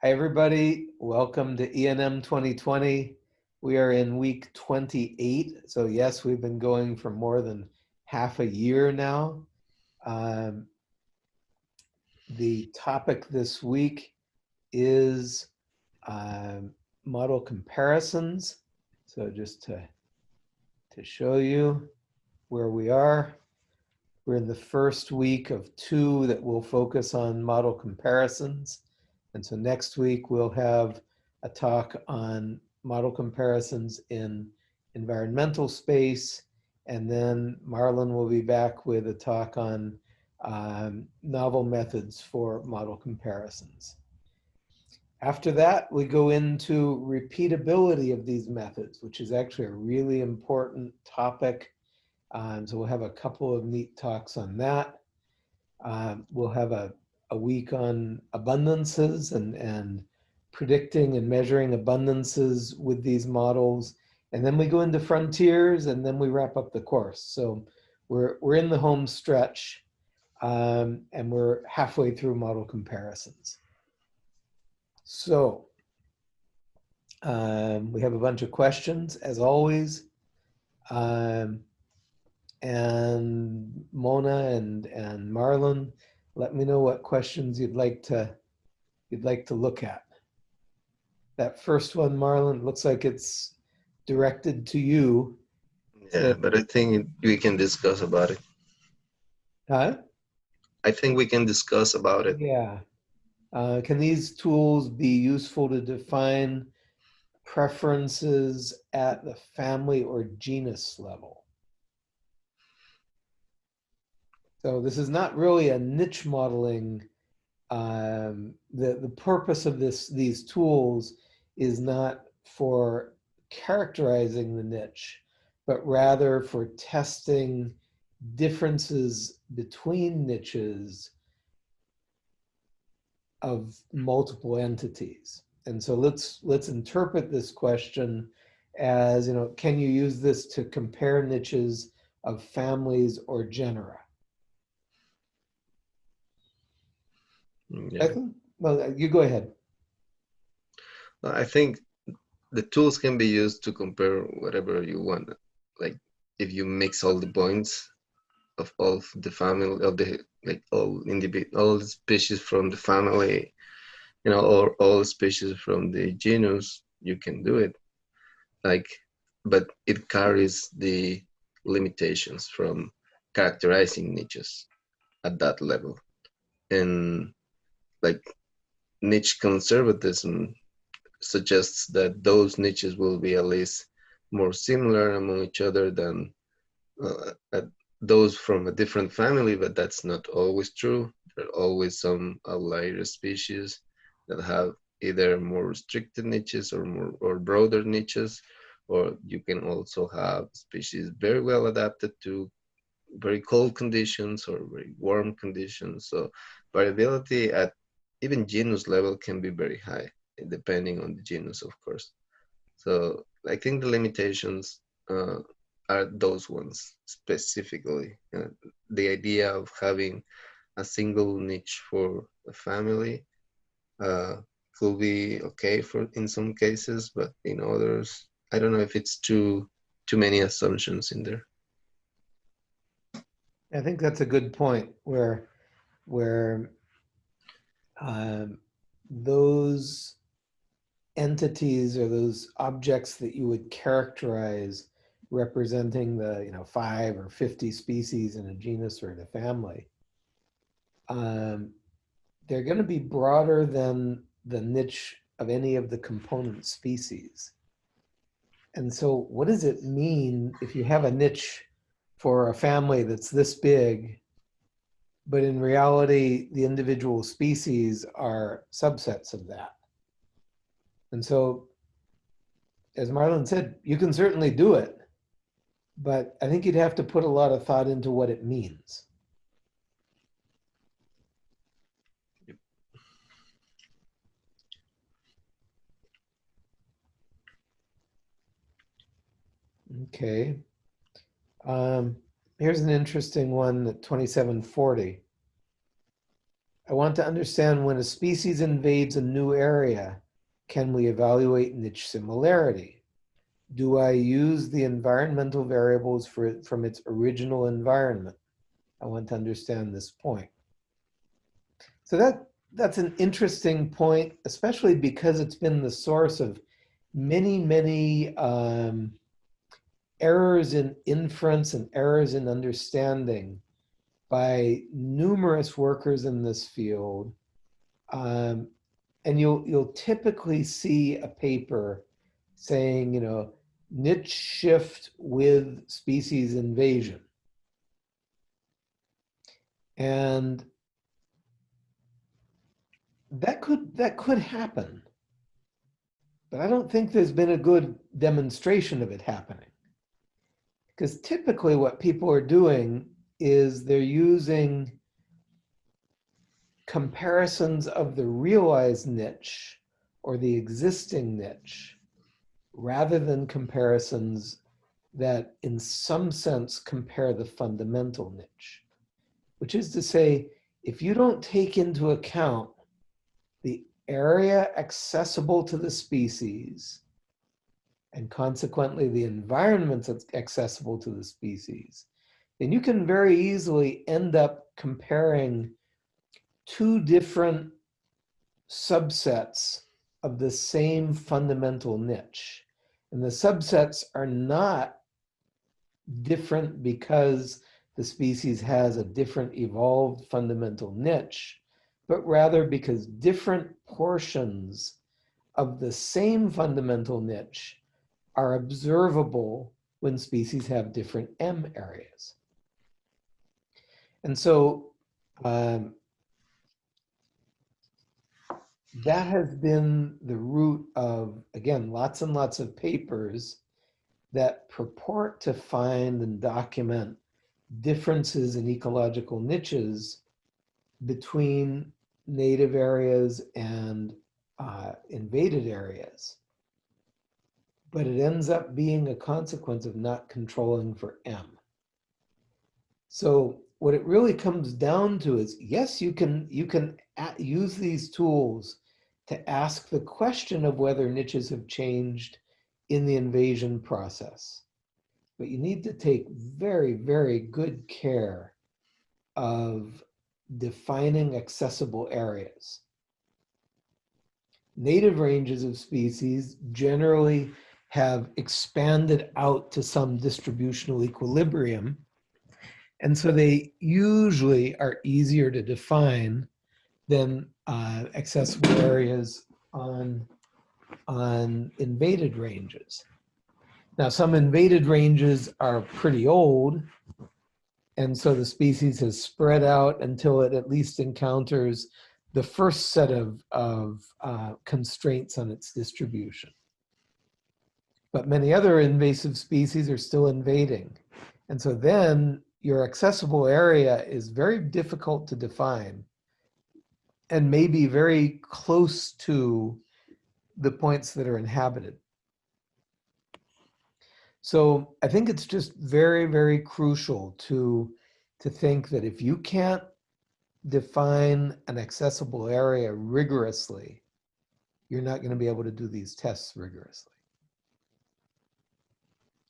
Hi, everybody. Welcome to ENM 2020. We are in week 28. So yes, we've been going for more than half a year now. Um, the topic this week is um, model comparisons. So just to, to show you where we are, we're in the first week of two that will focus on model comparisons. And so next week we'll have a talk on model comparisons in environmental space. And then Marlon will be back with a talk on um, novel methods for model comparisons. After that, we go into repeatability of these methods, which is actually a really important topic. Um, so we'll have a couple of neat talks on that. Um, we'll have a a week on abundances and, and predicting and measuring abundances with these models. And then we go into frontiers and then we wrap up the course. So we're, we're in the home stretch um, and we're halfway through model comparisons. So um, we have a bunch of questions as always. Um, and Mona and, and Marlon, let me know what questions you'd like to you'd like to look at. That first one, Marlon, looks like it's directed to you. Yeah, but I think we can discuss about it. Huh? I think we can discuss about it. Yeah. Uh, can these tools be useful to define preferences at the family or genus level? So this is not really a niche modeling. Um, the, the purpose of this these tools is not for characterizing the niche, but rather for testing differences between niches of multiple entities. And so let's let's interpret this question as, you know, can you use this to compare niches of families or genera? Yeah. I think, well, uh, you go ahead. I think the tools can be used to compare whatever you want. Like if you mix all the points of all the family of the like all individual all the species from the family, you know, or all species from the genus, you can do it. Like, but it carries the limitations from characterizing niches at that level. And like niche conservatism suggests that those niches will be at least more similar among each other than uh, those from a different family, but that's not always true. There are always some outlier species that have either more restricted niches or more or broader niches, or you can also have species very well adapted to very cold conditions or very warm conditions. So variability at even genus level can be very high, depending on the genus, of course. So I think the limitations uh, are those ones specifically. Uh, the idea of having a single niche for a family uh, could be okay for in some cases, but in others, I don't know if it's too too many assumptions in there. I think that's a good point where where um, those entities or those objects that you would characterize representing the you know five or 50 species in a genus or in a family um, they're going to be broader than the niche of any of the component species. And so what does it mean if you have a niche for a family that's this big but in reality, the individual species are subsets of that. And so, as Marlon said, you can certainly do it, but I think you'd have to put a lot of thought into what it means. Okay. Um, Here's an interesting one at 2740. I want to understand when a species invades a new area, can we evaluate niche similarity? Do I use the environmental variables for from its original environment? I want to understand this point. So that that's an interesting point, especially because it's been the source of many, many um, errors in inference and errors in understanding by numerous workers in this field. Um, and you'll, you'll typically see a paper saying, you know, niche shift with species invasion. And that could that could happen. But I don't think there's been a good demonstration of it happening. Because typically what people are doing is they're using comparisons of the realized niche or the existing niche rather than comparisons that in some sense compare the fundamental niche, which is to say, if you don't take into account the area accessible to the species and consequently the environment that's accessible to the species, then you can very easily end up comparing two different subsets of the same fundamental niche. And the subsets are not different because the species has a different evolved fundamental niche, but rather because different portions of the same fundamental niche are observable when species have different M areas. And so um, that has been the root of, again, lots and lots of papers that purport to find and document differences in ecological niches between native areas and uh, invaded areas. But it ends up being a consequence of not controlling for M. So what it really comes down to is, yes, you can, you can use these tools to ask the question of whether niches have changed in the invasion process. But you need to take very, very good care of defining accessible areas. Native ranges of species generally have expanded out to some distributional equilibrium. And so they usually are easier to define than uh, accessible areas on, on invaded ranges. Now, some invaded ranges are pretty old, and so the species has spread out until it at least encounters the first set of, of uh, constraints on its distribution. But many other invasive species are still invading. And so then your accessible area is very difficult to define and maybe very close to the points that are inhabited. So I think it's just very, very crucial to, to think that if you can't define an accessible area rigorously, you're not going to be able to do these tests rigorously.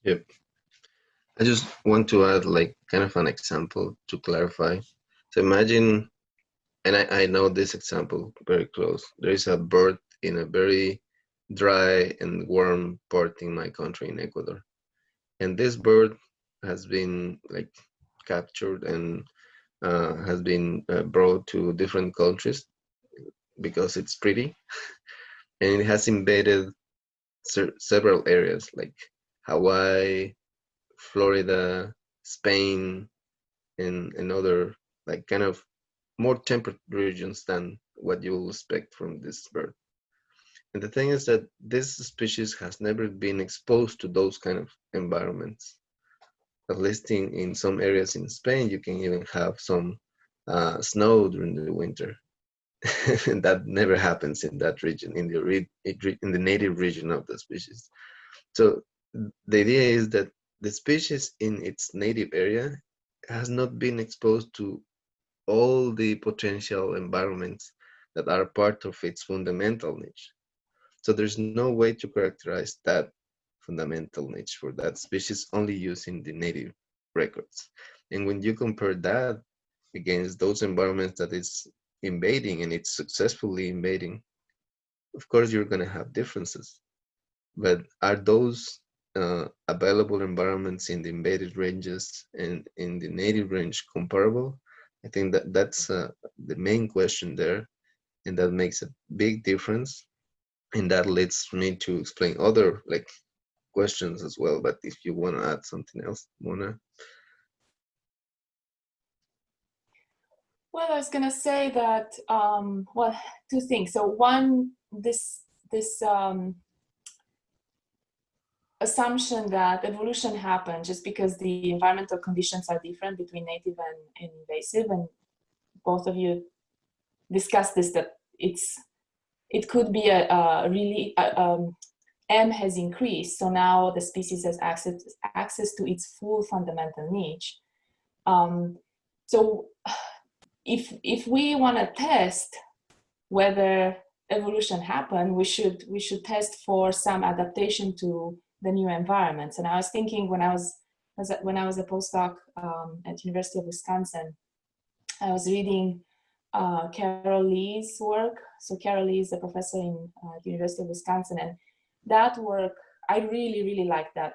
Yep. I just want to add like kind of an example to clarify. So imagine, and I, I know this example very close. There is a bird in a very dry and warm part in my country in Ecuador and this bird has been like captured and uh, has been uh, brought to different countries because it's pretty and it has invaded several areas like Hawaii, Florida, Spain, and, and other like kind of more temperate regions than what you will expect from this bird. And the thing is that this species has never been exposed to those kind of environments. At least in, in some areas in Spain, you can even have some uh, snow during the winter. and that never happens in that region, in the, in the native region of the species. So the idea is that the species in its native area has not been exposed to all the potential environments that are part of its fundamental niche. So there's no way to characterize that fundamental niche for that species only using the native records. And when you compare that against those environments that it's invading and it's successfully invading, of course you're going to have differences. But are those uh, available environments in the invaded ranges and in the native range comparable? I think that that's uh, the main question there, and that makes a big difference. And that leads me to explain other like questions as well. But if you want to add something else, Mona. Well, I was going to say that, um, well, two things. So one, this, this um, assumption that evolution happened just because the environmental conditions are different between native and, and invasive, and both of you discussed this, that it's, it could be a, a really, a, um, M has increased, so now the species has access, access to its full fundamental niche. Um, so if if we want to test whether evolution happened, we should we should test for some adaptation to the new environments. And I was thinking when I was, was when I was a postdoc um, at University of Wisconsin, I was reading uh, Carol Lee's work. So Carol Lee is a professor in uh, University of Wisconsin, and that work I really really like that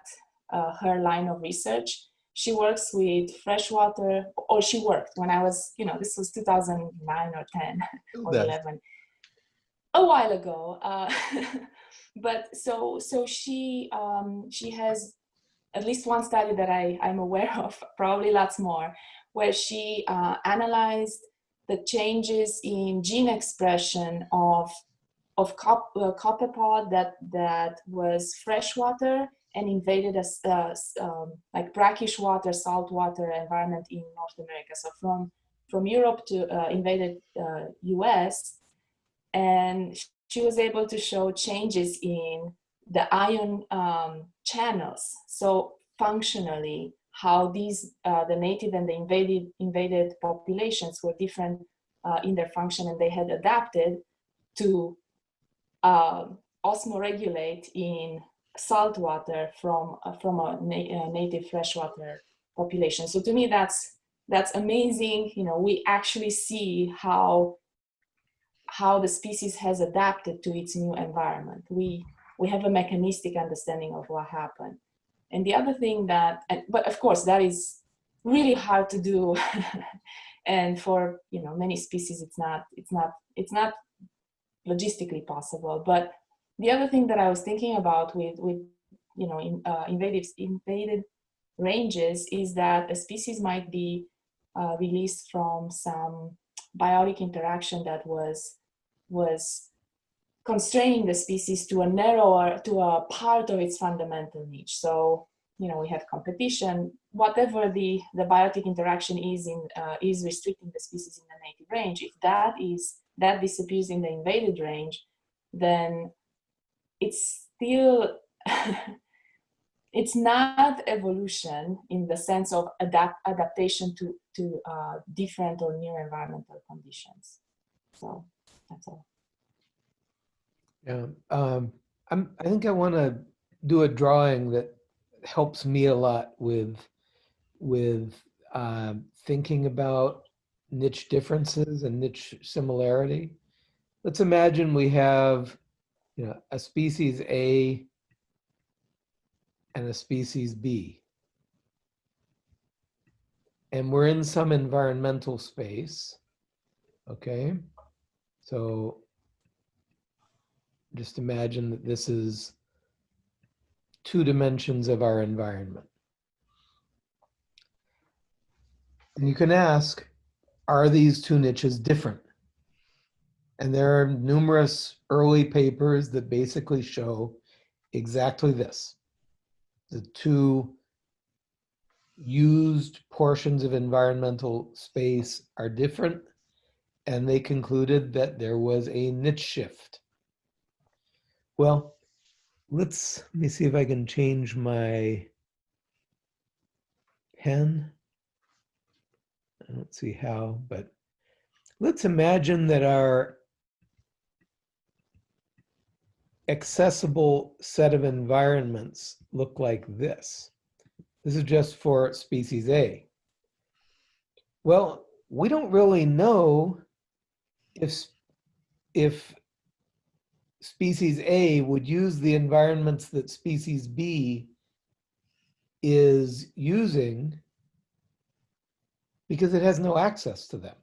uh, her line of research she works with freshwater, or she worked when I was, you know, this was 2009 or 10 or 11, a while ago. But so, so she, um, she has at least one study that I, I'm aware of, probably lots more, where she uh, analyzed the changes in gene expression of of cop, uh, copepod that that was freshwater and invaded a uh, um, like brackish water, saltwater environment in North America. So from from Europe to uh, invaded uh, U.S. and she was able to show changes in the ion um, channels. So functionally, how these uh, the native and the invaded invaded populations were different uh, in their function, and they had adapted to uh, osmoregulate in salt water from uh, from a, na a native freshwater population. So to me, that's that's amazing. You know, we actually see how how the species has adapted to its new environment. We we have a mechanistic understanding of what happened. And the other thing that, but of course, that is really hard to do. and for you know many species, it's not it's not it's not logistically possible. But the other thing that I was thinking about with, with you know, in, uh, invaded, invaded ranges is that a species might be uh, released from some biotic interaction that was, was constraining the species to a narrower, to a part of its fundamental niche. So, you know, we have competition, whatever the, the biotic interaction is in, uh, is restricting the species in the native range. If that is, that disappears in the invaded range, then it's still it's not evolution in the sense of adapt adaptation to to uh, different or new environmental conditions. So that's all. Yeah, um, I'm, I think I want to do a drawing that helps me a lot with with uh, thinking about niche differences and niche similarity. Let's imagine we have you know, a species A and a species B. And we're in some environmental space, okay? So just imagine that this is two dimensions of our environment. And you can ask, are these two niches different? And there are numerous early papers that basically show exactly this. The two used portions of environmental space are different and they concluded that there was a niche shift. Well, let's, let me see if I can change my pen. I don't see how, but let's imagine that our accessible set of environments look like this. This is just for species A. Well, we don't really know if, if species A would use the environments that species B is using because it has no access to them.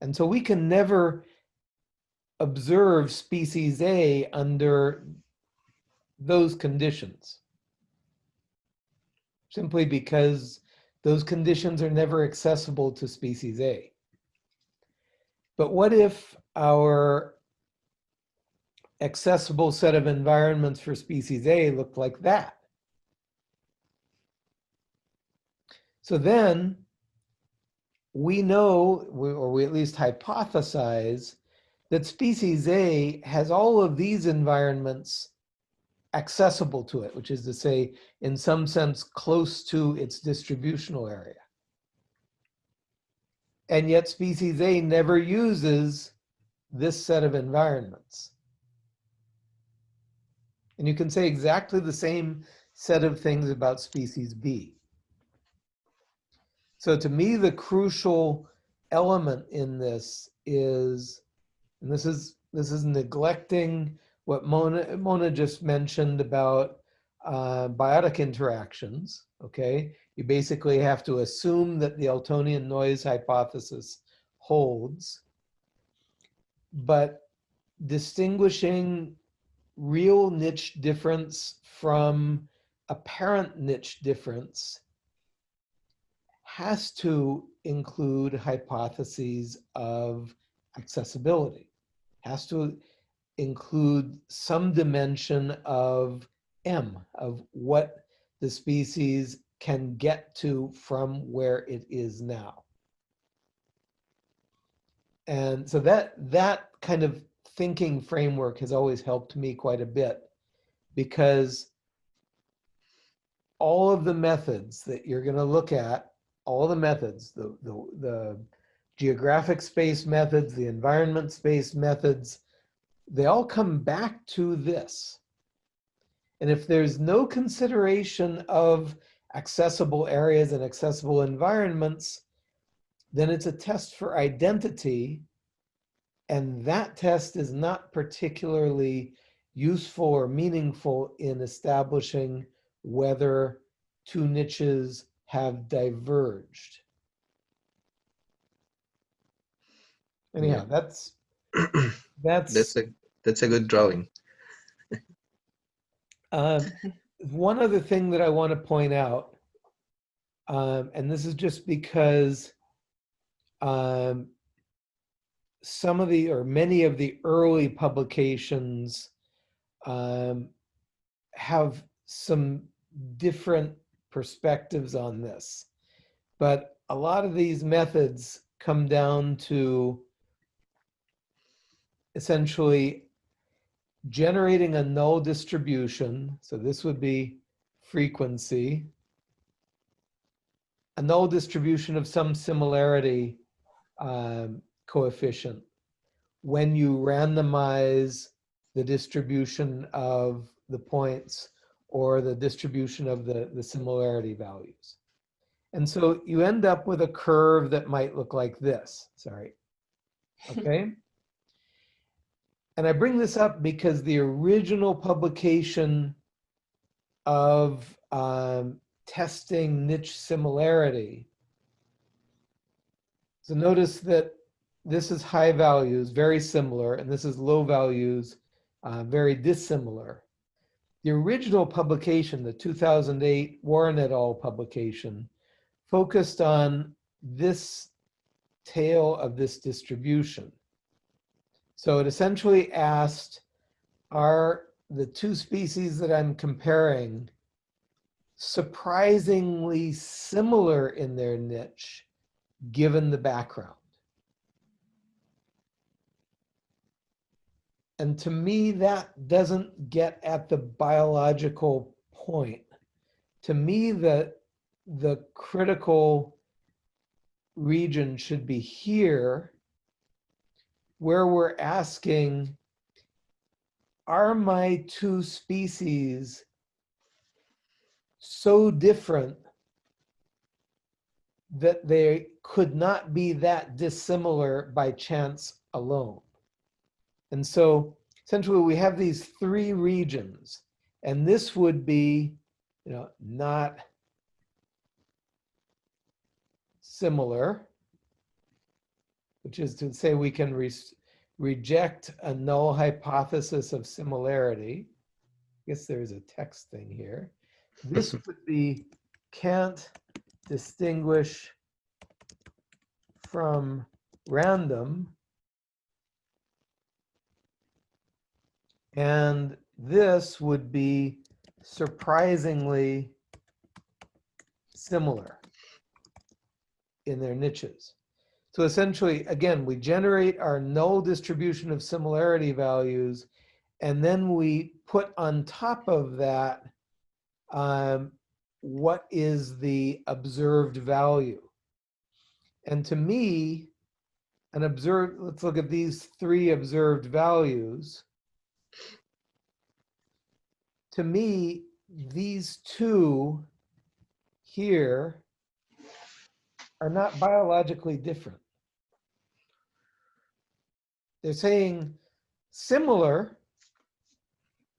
And so we can never observe species A under those conditions. Simply because those conditions are never accessible to species A. But what if our accessible set of environments for species A looked like that? So then we know, or we at least hypothesize, that species A has all of these environments accessible to it, which is to say, in some sense, close to its distributional area. And yet species A never uses this set of environments. And you can say exactly the same set of things about species B. So to me, the crucial element in this is, and this is this is neglecting what Mona, Mona just mentioned about uh, biotic interactions. Okay, you basically have to assume that the Eltonian noise hypothesis holds, but distinguishing real niche difference from apparent niche difference has to include hypotheses of accessibility, has to include some dimension of M, of what the species can get to from where it is now. And so that, that kind of thinking framework has always helped me quite a bit because all of the methods that you're going to look at, all the methods, the, the, the geographic space methods, the environment space methods, they all come back to this. And if there's no consideration of accessible areas and accessible environments, then it's a test for identity. And that test is not particularly useful or meaningful in establishing whether two niches have diverged. Anyhow, that's that's That's a that's a good drawing. Um, one other thing that I want to point out, um, and this is just because um, some of the, or many of the early publications um, have some different perspectives on this. But a lot of these methods come down to essentially generating a null distribution. So this would be frequency. A null distribution of some similarity um, coefficient when you randomize the distribution of the points or the distribution of the, the similarity values. And so you end up with a curve that might look like this, sorry. Okay? And I bring this up because the original publication of um, testing niche similarity. So notice that this is high values, very similar, and this is low values, uh, very dissimilar. The original publication, the 2008 Warren et al. publication, focused on this tail of this distribution. So it essentially asked, are the two species that I'm comparing surprisingly similar in their niche given the background? And to me, that doesn't get at the biological point. To me, the, the critical region should be here, where we're asking, are my two species so different that they could not be that dissimilar by chance alone? And so essentially we have these three regions and this would be, you know, not similar, which is to say we can re reject a null hypothesis of similarity. I guess there's a text thing here. This would be can't distinguish from random. And this would be surprisingly similar in their niches. So essentially, again, we generate our null distribution of similarity values, and then we put on top of that um, what is the observed value. And to me, an observed, let's look at these three observed values. To me, these two here are not biologically different. They're saying similar,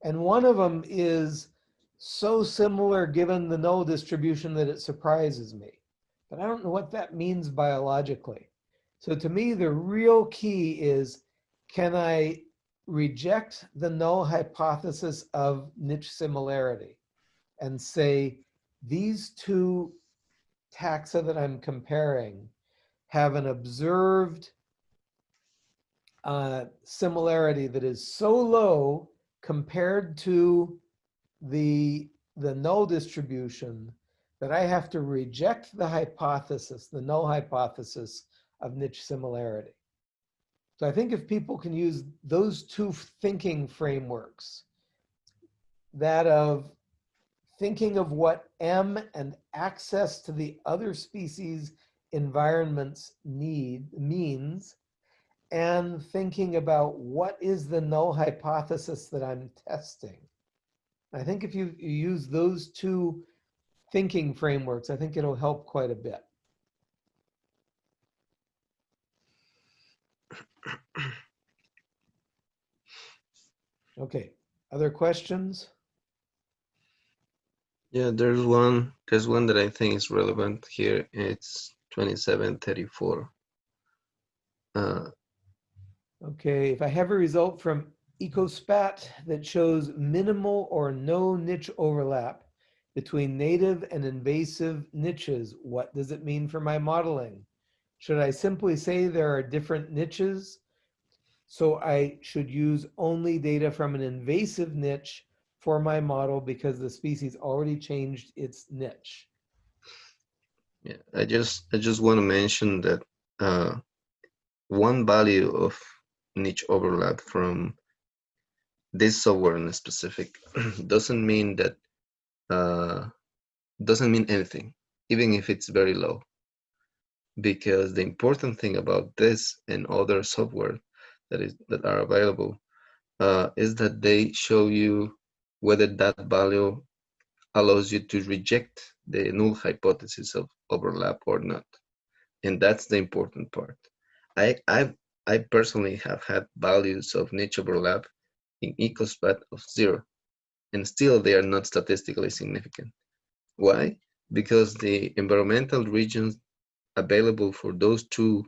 and one of them is so similar given the null distribution that it surprises me. But I don't know what that means biologically. So to me, the real key is, can I reject the null hypothesis of niche similarity and say, these two taxa that I'm comparing have an observed uh, similarity that is so low compared to the, the null distribution that I have to reject the hypothesis, the null hypothesis of niche similarity. So I think if people can use those two thinking frameworks, that of thinking of what M and access to the other species environments need means, and thinking about what is the null hypothesis that I'm testing. I think if you, you use those two thinking frameworks, I think it'll help quite a bit. Okay, other questions? Yeah, there's one. There's one that I think is relevant here. It's 2734. Uh, Okay, if I have a result from EcoSpat that shows minimal or no niche overlap between native and invasive niches, what does it mean for my modeling? Should I simply say there are different niches? So I should use only data from an invasive niche for my model because the species already changed its niche. yeah, I just I just want to mention that uh, one value of niche overlap from this software in specific doesn't mean that uh, doesn't mean anything, even if it's very low. Because the important thing about this and other software that is that are available uh, is that they show you whether that value allows you to reject the null hypothesis of overlap or not. And that's the important part. I, I, I personally have had values of niche overlap in EcoSpat of zero, and still they are not statistically significant. Why? Because the environmental regions available for those two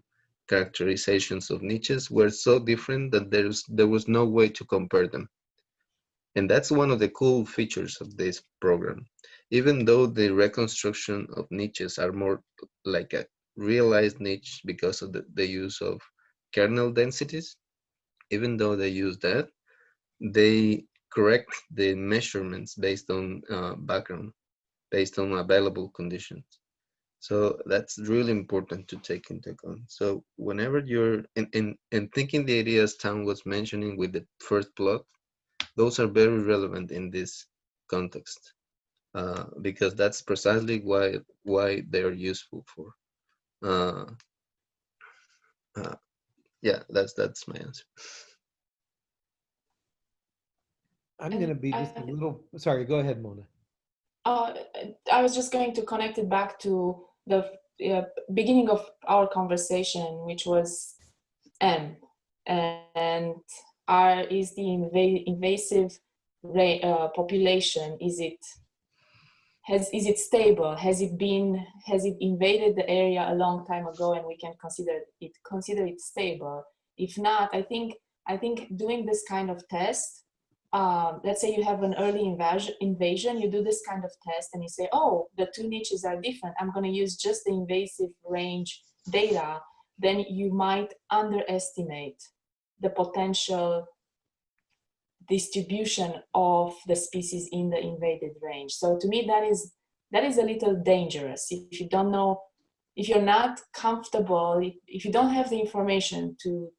characterizations of niches were so different that there's, there was no way to compare them. And that's one of the cool features of this program. Even though the reconstruction of niches are more like a realized niche because of the, the use of kernel densities, even though they use that, they correct the measurements based on uh, background, based on available conditions. So that's really important to take into account. So whenever you're in, in, in thinking the ideas Town was mentioning with the first plot, those are very relevant in this context uh, because that's precisely why why they're useful for. uh, uh, yeah, that's that's my answer. I'm And going to be I- just a little, sorry, go ahead, Mona. Uh, I was just going to connect it back to the uh, beginning of our conversation, which was M, and R is the inva- invasive uh, population. Is it has is it stable? Has it been has it invaded the area a long time ago, and we can consider it consider it stable? If not, I think I think doing this kind of test um, let's say you have an early invasion, invasion, you do this kind of test and you say, oh, the two niches are different. I'm going to use just the invasive range data. Then you might underestimate the potential distribution of the species in the invaded range. So to me, that is that is a little dangerous. If you don't know, if you're not comfortable, if, you don't have the information to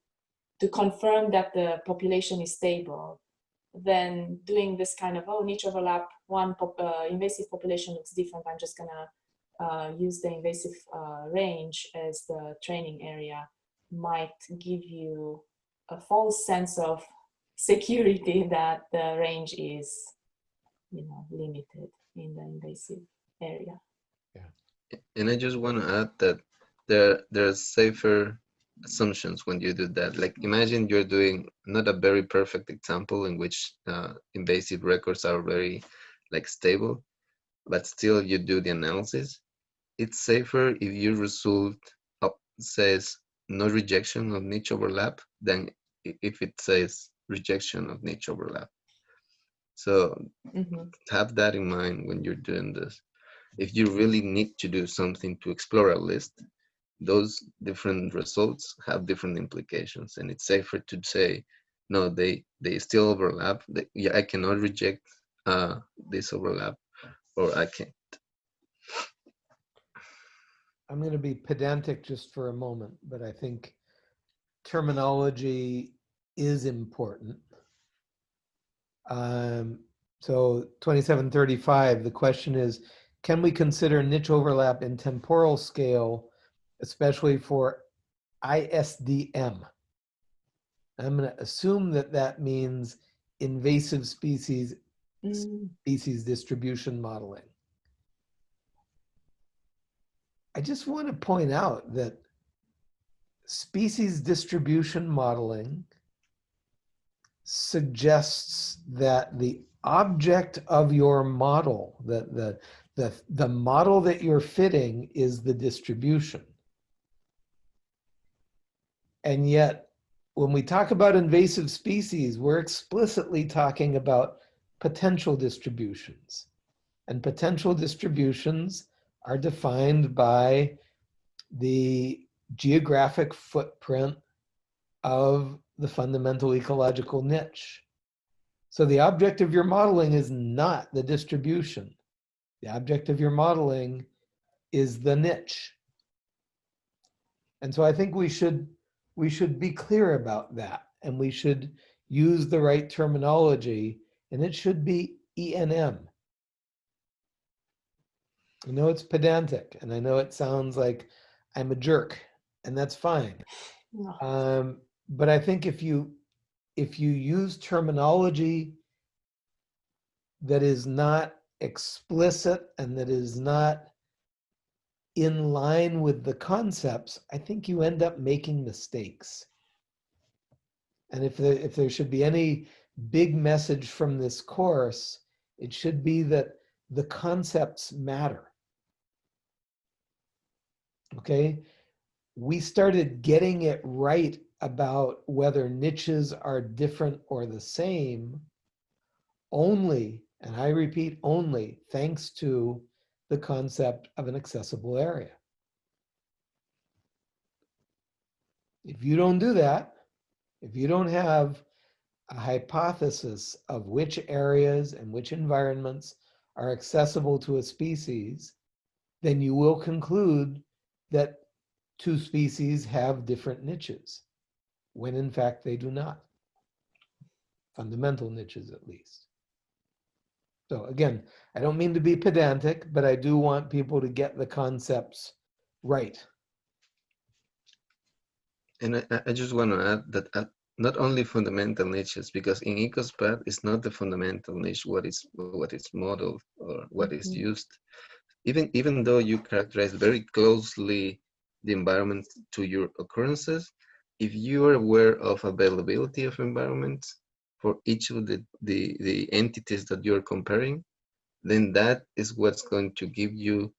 to confirm that the population is stable, then doing this kind of oh niche overlap one pop, uh, invasive population looks different i'm just gonna uh, use the invasive uh, range as the training area might give you a false sense of security that the range is you know limited in the invasive area Yeah. And I just want to add that there there are safer assumptions when you do that. Like imagine you're doing not a very perfect example in which uh, invasive records are very like stable, but still you do the analysis. It's safer if your result up says no rejection of niche overlap than if it says rejection of niche overlap. So Mhm. have that in mind when you're doing this. If you really need to do something to explore a list, those different results have different implications, and it's safer to say, no, they they still overlap. They, yeah, I cannot reject uh, this overlap, or I can't. I'm going to be pedantic just for a moment, but I think terminology is important. Um, so 2735, the question is, can we consider niche overlap in temporal scale, especially for ISDM? I'm going to assume that that means invasive species Mm, species distribution modeling. I just want to point out that species distribution modeling suggests that the object of your model, the, the, the, the model that you're fitting is the distribution. And yet, when we talk about invasive species, we're explicitly talking about potential distributions. And potential distributions are defined by the geographic footprint of the fundamental ecological niche. So the object of your modeling is not the distribution. The object of your modeling is the niche. And so I think we should we should be clear about that and we should use the right terminology and it should be ENM. I know it's pedantic and I know it sounds like I'm a jerk and that's fine. no. Um, but I think if you if you use terminology that is not explicit and that is not in line with the concepts, I think you end up making mistakes. And if there, if there should be any big message from this course, it should be that the concepts matter. Okay? We started getting it right about whether niches are different or the same only, and I repeat, only thanks to the concept of an accessible area. If you don't do that, if you don't have a hypothesis of which areas and which environments are accessible to a species, then you will conclude that two species have different niches, when in fact they do not. Fundamental niches, at least. So again, I don't mean to be pedantic, but I do want people to get the concepts right. And I, I- I just want to add that uh, not only fundamental niches, because in EcoSPAT it's not the fundamental niche what is what is modeled or what is Mhm. used. Even even though you characterize very closely the environment to your occurrences, if you are aware of availability of environments for each of the, the, the entities that you're comparing, then that is what's going to give you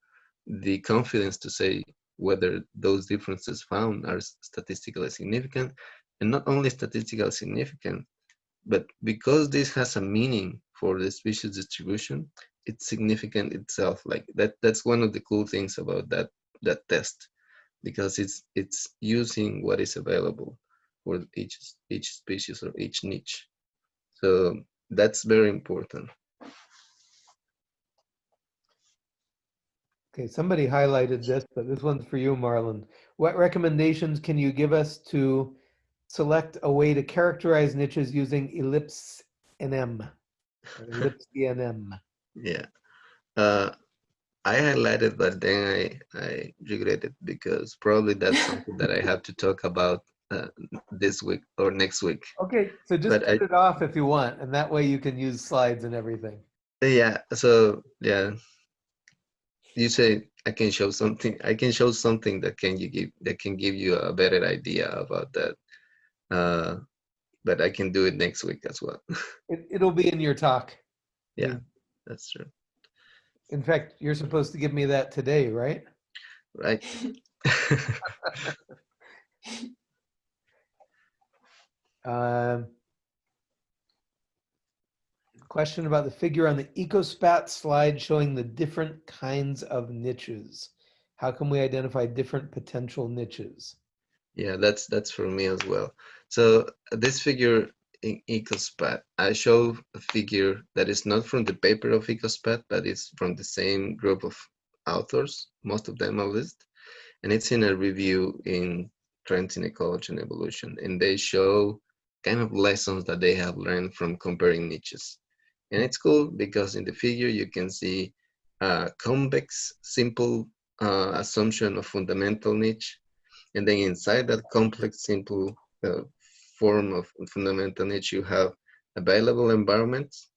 the confidence to say whether those differences found are statistically significant and not only statistically significant, but because this has a meaning for the species distribution, it's significant itself. Like that, that's one of the cool things about that that test, because it's it's using what is available for each each species or each niche. So that's very important. Okay, somebody highlighted this, but this one's for you, Marlon. What recommendations can you give us to select a way to characterize niches using ellipse NM? Ellipse NM. Yeah. Uh, I highlighted, but then I, I regretted because probably that's something that I have to talk about uh, this week or next week. Okay, so just But I- put it off if you want, and that way you can use slides and everything. Yeah. So yeah, you say I can show something. I can show something that can you give that can give you a better idea about that. Uh, but I can do it next week as well. It, it'll be in your talk. yeah, that's true. In fact, you're supposed to give me that today, right? Right. Um, Question about the figure on the EcoSpat slide showing the different kinds of niches. How can we identify different potential niches? Yeah, that's that's for me as well. So this figure in EcoSpat, I show a figure that is not from the paper of EcoSpat, but it's from the same group of authors, most of them at least, and it's in a review in Trends in Ecology and Evolution, and they show kind of lessons that they have learned from comparing niches. And it's cool because in the figure you can see a convex, simple uh, assumption of fundamental niche, and then inside that complex, simple uh, form of fundamental niche, you have available environments,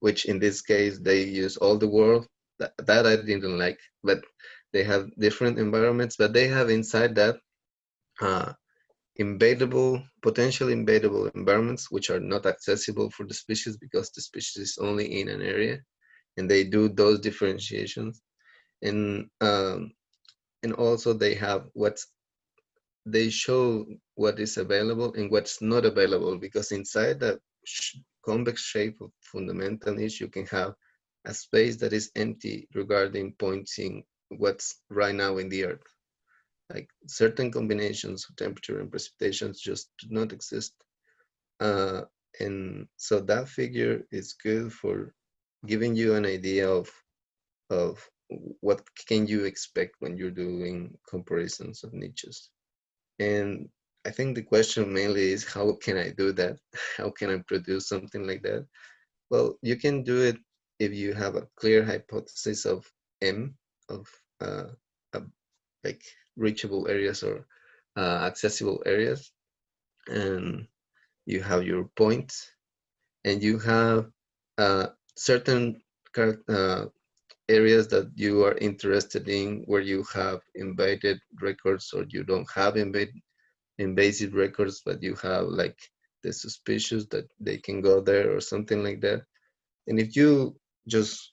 which in this case, they use all the world. That, that I didn't like, but they have different environments, but they have inside that uh, invadable, potentially invadable environments, which are not accessible for the species because the species is only in an area, and they do those differentiations. And um, and also they have what's they show what is available and what's not available because inside that convex shape of fundamental niche you can have a space that is empty regarding pointing what's right now in the earth. Like certain combinations of temperature and precipitations just do not exist. Uh, and so that figure is good for giving you an idea of of what can you expect when you're doing comparisons of niches and I think the question mainly is how can I do that? How can I produce something like that? Well, you can do it if you have a clear hypothesis of M, of uh, like reachable areas or uh, accessible areas, and you have your points, and you have uh, certain uh, areas that you are interested in where you have invaded records or you don't have invade, invasive records, but you have like the suspicious that they can go there or something like that. And if you just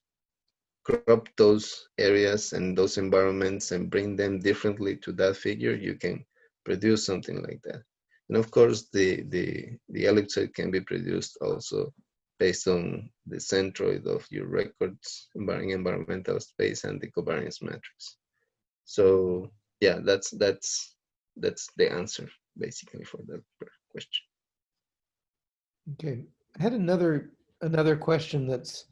crop those areas and those environments and bring them differently to that figure, you can produce something like that. And of course, the, the, the ellipsoid can be produced also based on the centroid of your records, environmental space, and the covariance matrix. So yeah, that's that's that's the answer basically for that question. Okay, I had another another question that's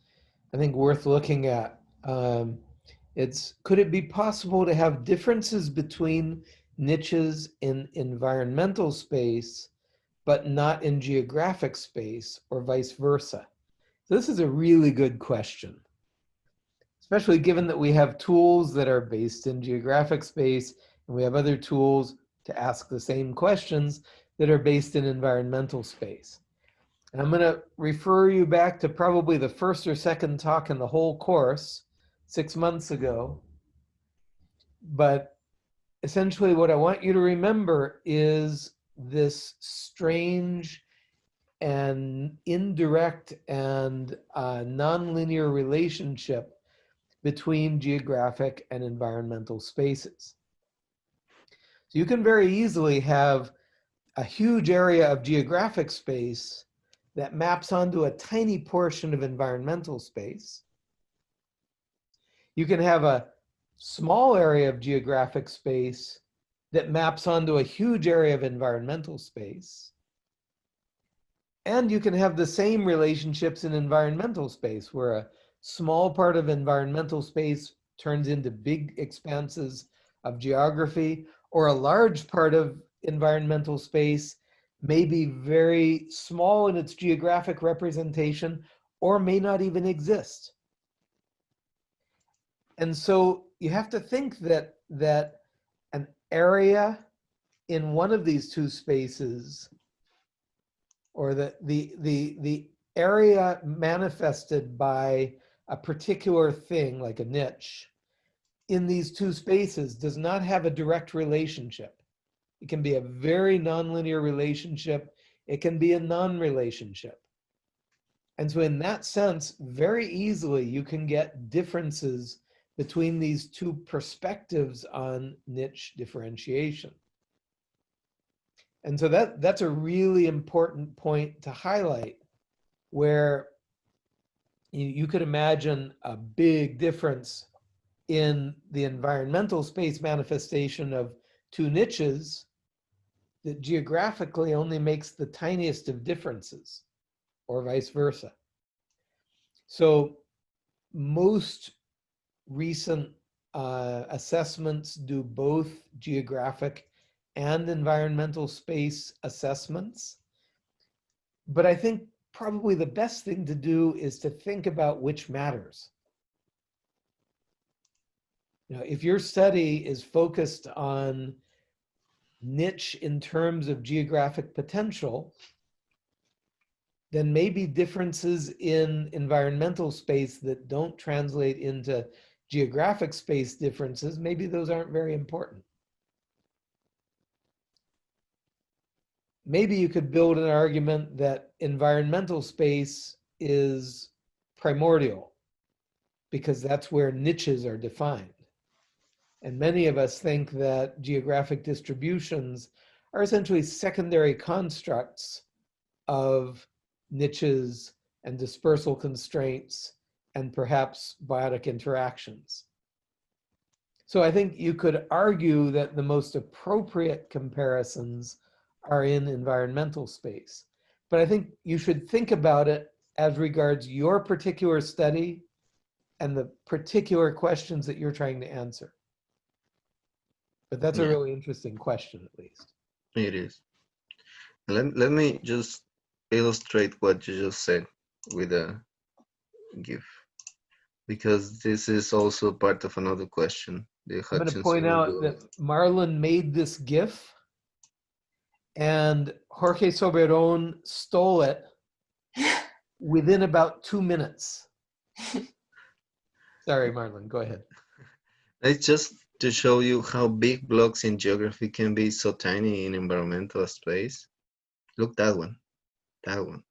I think worth looking at. Um, it's could it be possible to have differences between niches in environmental space but not in geographic space or vice versa? So this is a really good question, especially given that we have tools that are based in geographic space and we have other tools to ask the same questions that are based in environmental space. And I'm going to refer you back to probably the first or second talk in the whole course six months ago. But essentially, what I want you to remember is this strange and indirect and uh, nonlinear relationship between geographic and environmental spaces. So you can very easily have a huge area of geographic space that maps onto a tiny portion of environmental space. You can have a small area of geographic space that maps onto a huge area of environmental space. And you can have the same relationships in environmental space where a small part of environmental space turns into big expanses of geography or a large part of environmental space may be very small in its geographic representation or may not even exist. And so you have to think that, that area in one of these two spaces or the, the, the, the area manifested by a particular thing like a niche in these two spaces does not have a direct relationship. It can be a very nonlinear relationship. It can be a non-relationship. And so in that sense, very easily you can get differences between these two perspectives on niche differentiation. And so that, that's a really important point to highlight where you, you could imagine a big difference in the environmental space manifestation of two niches that geographically only makes the tiniest of differences or vice versa. So most recent uh, assessments do both geographic and environmental space assessments. But I think probably the best thing to do is to think about which matters. You know, if your study is focused on niche in terms of geographic potential, then maybe differences in environmental space that don't translate into geographic space differences, maybe those aren't very important. Maybe you could build an argument that environmental space is primordial because that's where niches are defined. And many of us think that geographic distributions are essentially secondary constructs of niches and dispersal constraints and perhaps biotic interactions. So I think you could argue that the most appropriate comparisons are in environmental space. But I think you should think about it as regards your particular study and the particular questions that you're trying to answer. But that's a really interesting question, at least. It is. Let, let me just illustrate what you just said with a GIF, because this is also part of another question. The I'm going to point out rule. that Marlon made this GIF and Jorge Soberon stole it within about two minutes. Sorry, Marlon, go ahead. It's just to show you how big blocks in geography can be so tiny in environmental space. Look that one, that one,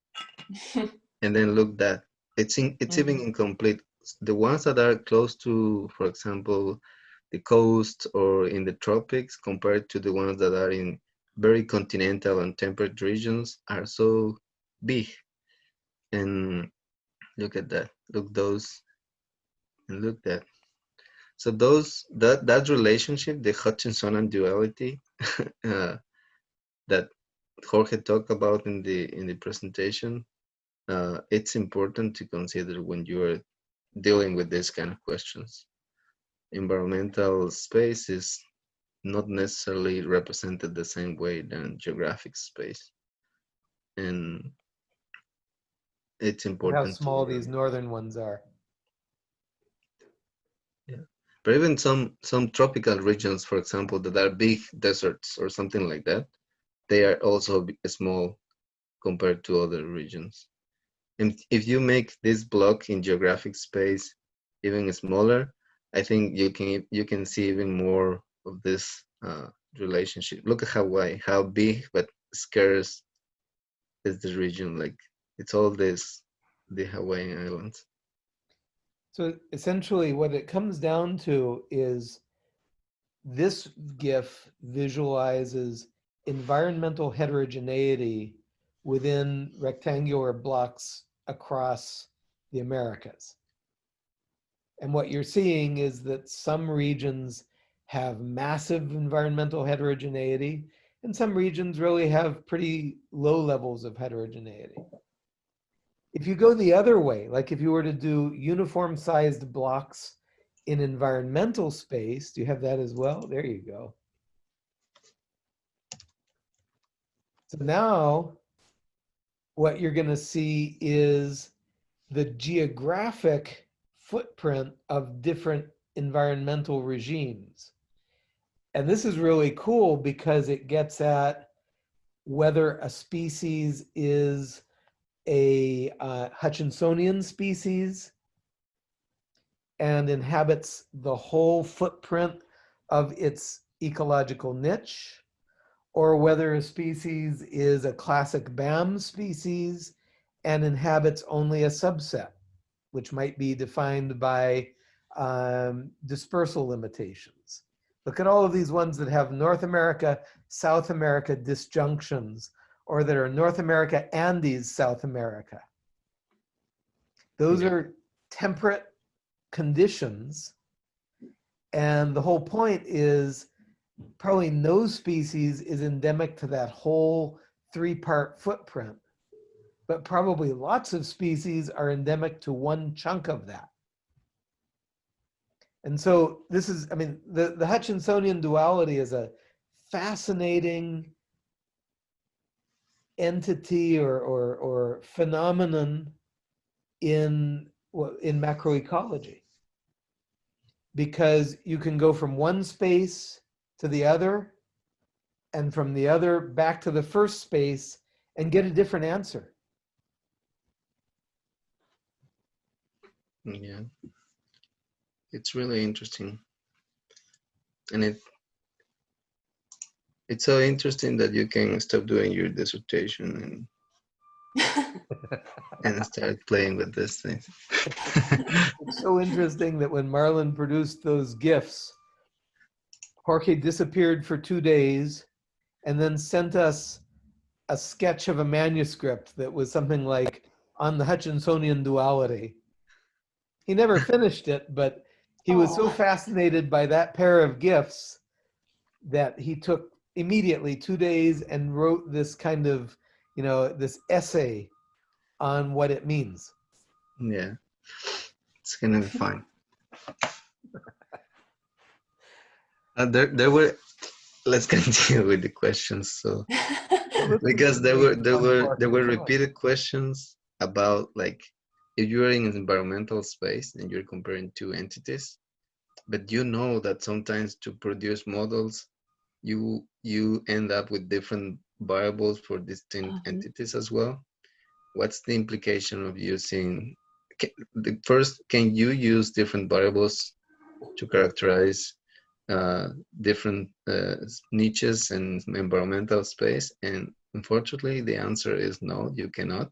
and then look that. It's in, it's mm-hmm. even incomplete. The ones that are close to, for example, the coast or in the tropics, compared to the ones that are in very continental and temperate regions, are so big. And look at that. Look those, and look that. So those that that relationship, the Hutchinson duality, uh, that Jorge talked about in the in the presentation, uh, it's important to consider when you are dealing with this kind of questions. Environmental space is not necessarily represented the same way than geographic space, and it's How important. to small these remember. northern ones are. Yeah. But even some some tropical regions, for example, that are big deserts or something like that, they are also small compared to other regions. And if you make this block in geographic space even smaller, I think you can you can see even more of this uh, relationship. Look at Hawaii, how big but scarce is the region. Like it's all this the Hawaiian Islands. So essentially what it comes down to is this GIF visualizes environmental heterogeneity within rectangular blocks across the Americas. And what you're seeing is that some regions have massive environmental heterogeneity and some regions really have pretty low levels of heterogeneity. If you go the other way, like if you were to do uniform sized blocks in environmental space, do you have that as well? There you go. So now what you're going to see is the geographic footprint of different environmental regimes. And this is really cool because it gets at whether a species is a uh, Hutchinsonian species and inhabits the whole footprint of its ecological niche, or whether a species is a classic BAM species and inhabits only a subset, which might be defined by um, dispersal limitations. Look at all of these ones that have North America, South America disjunctions, or that are North America, Andes, South America. Those Yeah. are temperate conditions. And the whole point is probably no species is endemic to that whole three part footprint, but probably lots of species are endemic to one chunk of that. And so this is, I mean, the, the Hutchinsonian duality is a fascinating entity or, or, or phenomenon in, in macroecology. Because you can go from one space to the other and from the other back to the first space and get a different answer. Yeah. It's really interesting. And it it's so interesting that you can stop doing your dissertation and and start playing with this thing. It's so interesting that when Marlon produced those GIFs, Jorge disappeared for two days and then sent us a sketch of a manuscript that was something like on the Hutchinsonian duality. He never finished it, but he was so fascinated by that pair of GIFs that he took immediately two days and wrote this kind of, you know, this essay on what it means. yeah. It's gonna be fine. Uh, there there were let's continue with the questions. So because there were there were there were repeated questions about like if you're in an environmental space and you're comparing two entities but you know that sometimes to produce models you you end up with different variables for distinct Mhm. entities as well what's the implication of using ca- the first can you use different variables to characterize uh, different uh, niches and environmental space? And unfortunately, the answer is no, you cannot.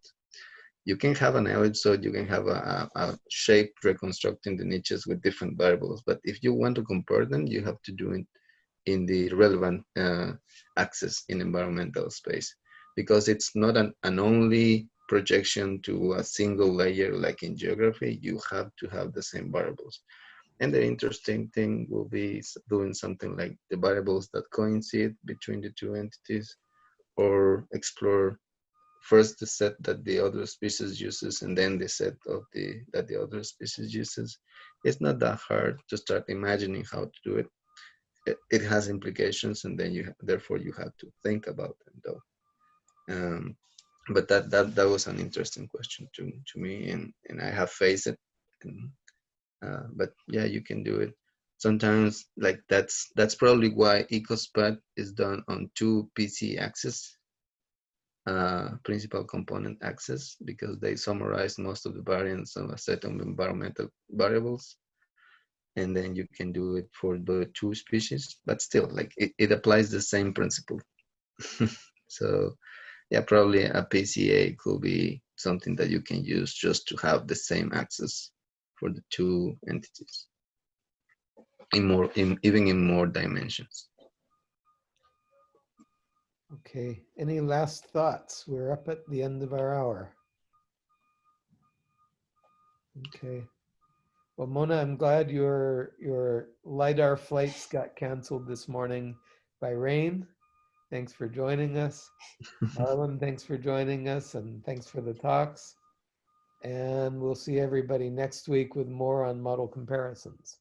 You can have an ellipsoid, you can have a, a, shape reconstructing the niches with different variables, but if you want to compare them, you have to do it in the relevant uh, axis in environmental space because it's not an, an only projection to a single layer like in geography, you have to have the same variables. And the interesting thing will be doing something like the variables that coincide between the two entities or explore first the set that the other species uses and then the set of the that the other species uses. It's not that hard to start imagining how to do it. It, it has implications and then you therefore you have to think about them though. Um, but that, that that was an interesting question to, to me and, and I have faced it. And, uh, but yeah, you can do it. sometimes like that's that's probably why EcoSPAT is done on two PC axes, uh, principal component axis, because they summarize most of the variance of a set of environmental variables. And then you can do it for the two species, but still like it, it applies the same principle. so yeah, probably a PCA could be something that you can use just to have the same access for the two entities in more in even in more dimensions Okay, any last thoughts? We're up at the end of our hour. Okay. Well, Mona, I'm glad your your LiDAR flights got canceled this morning by rain. Thanks for joining us. Arlen, thanks for joining us and thanks for the talks. And we'll see everybody next week with more on model comparisons.